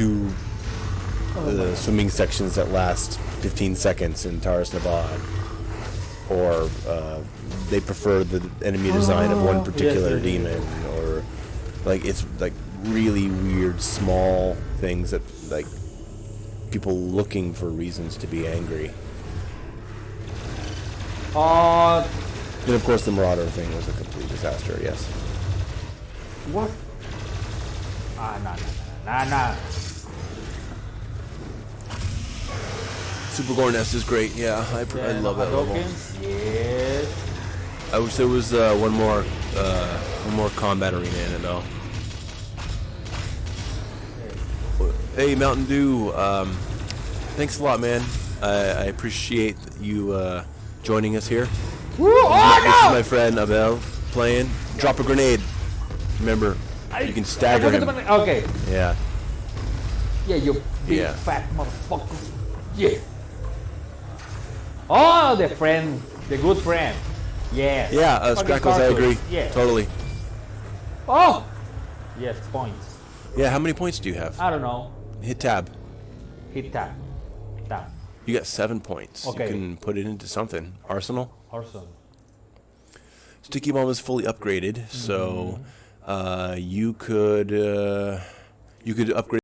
two uh, swimming sections that last 15 seconds in Taras Nabad, or uh, they prefer the enemy design of one particular yes, yes, demon, or like it's like really weird small things that like people looking for reasons to be angry. Uh, And of course, the Marauder thing was a complete disaster. Yes. what? Ah, nah, nah, nah, nah. Super Gore Nest is great. Yeah, I, pr- I love that level. Hadokens? Yes. I wish there was uh, one more uh, one more combat arena in it though. Hey Mountain Dew, um, thanks a lot, man. I, I appreciate you uh, joining us here. Woo! This is Oh my friend Abel playing. Drop a grenade. Remember, no! you can I stagger him. Okay. Yeah. Yeah, you big Yeah. fat motherfucker. Yeah. Oh, the friend, the good friend. Yes. Yeah, uh, Scrackles, I agree. Yeah. Totally. Oh. Yes, points. Yeah, how many points do you have? I don't know. Hit tab. Hit tab. Tab. You got seven points. Okay. You can put it into something. Arsenal. Awesome. Sticky Bomb is fully upgraded, so uh, you could uh, you could upgrade.